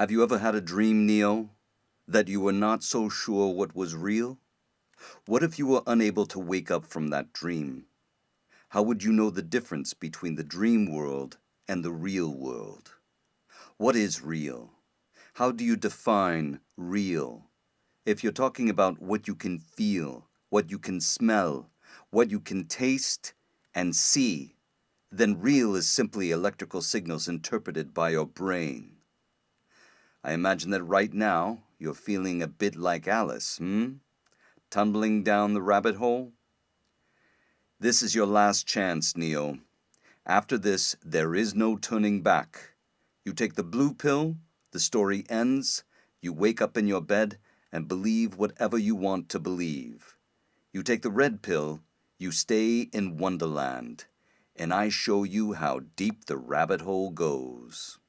Have you ever had a dream, Neo, that you were not so sure what was real? What if you were unable to wake up from that dream? How would you know the difference between the dream world and the real world? What is real? How do you define real? If you're talking about what you can feel, what you can smell, what you can taste and see, then real is simply electrical signals interpreted by your brain. I imagine that right now you're feeling a bit like Alice, hmm? Tumbling down the rabbit hole? This is your last chance, Neo. After this, there is no turning back. You take the blue pill, the story ends, you wake up in your bed and believe whatever you want to believe. You take the red pill, you stay in Wonderland, and I show you how deep the rabbit hole goes.